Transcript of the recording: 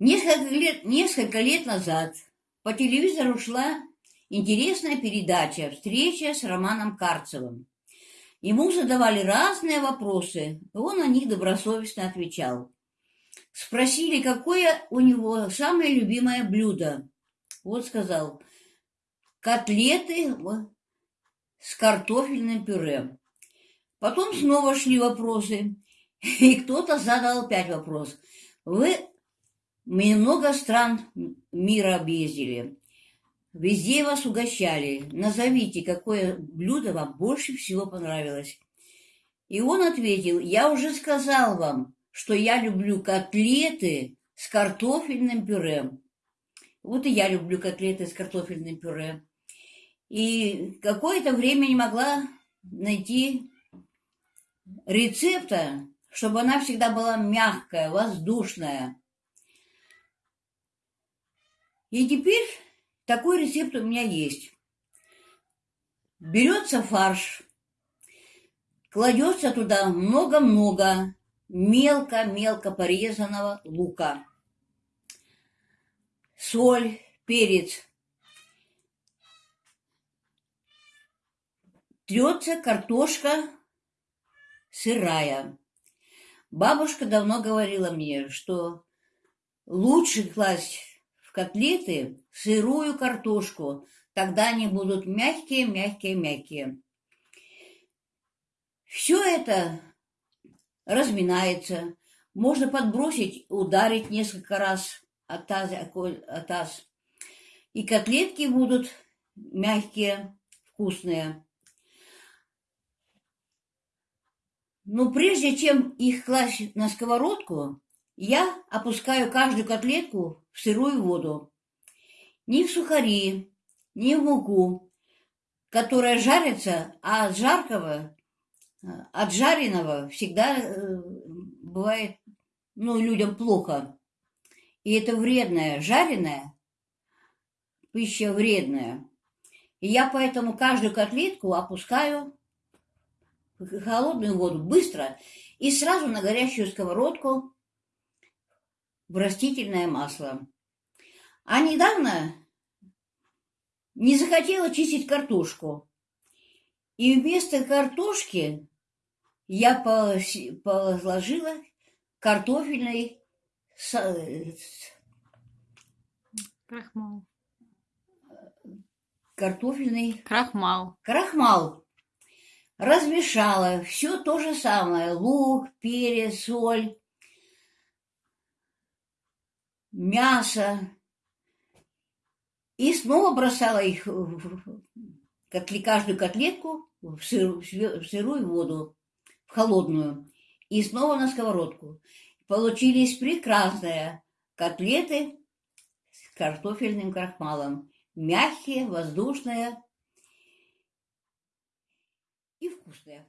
Несколько лет, несколько лет назад по телевизору шла интересная передача «Встреча с Романом Карцевым». Ему задавали разные вопросы, и он на них добросовестно отвечал. Спросили, какое у него самое любимое блюдо. Вот сказал, котлеты с картофельным пюре. Потом снова шли вопросы, и кто-то задал опять вопрос. Вы много стран мира объездили. Везде вас угощали. Назовите, какое блюдо вам больше всего понравилось. И он ответил, я уже сказал вам, что я люблю котлеты с картофельным пюре. Вот и я люблю котлеты с картофельным пюре. И какое-то время не могла найти рецепта, чтобы она всегда была мягкая, воздушная. И теперь такой рецепт у меня есть. Берется фарш, кладется туда много-много мелко-мелко порезанного лука, соль, перец. Трется картошка сырая. Бабушка давно говорила мне, что лучше класть котлеты сырую картошку, тогда они будут мягкие, мягкие, мягкие. Все это разминается. Можно подбросить, ударить несколько раз от таза, от таз. И котлетки будут мягкие, вкусные. Но прежде чем их класть на сковородку, я опускаю каждую котлетку в сырую воду. Ни в сухари, ни в муку, которая жарится, а от жаркого, от жареного всегда э, бывает, ну, людям плохо. И это вредная, жареная пища вредная. И я поэтому каждую котлетку опускаю холодную воду быстро и сразу на горящую сковородку в растительное масло. А недавно не захотела чистить картошку. И вместо картошки я положила картофельный крахмал. Картофельный крахмал. Крахмал размешала все то же самое, лук, перец, соль, мясо, и снова бросала их, как каждую котлетку, в, сыр, в сырую воду, в холодную, и снова на сковородку. Получились прекрасные котлеты с картофельным крахмалом. Мягкие, воздушные, и вкусная.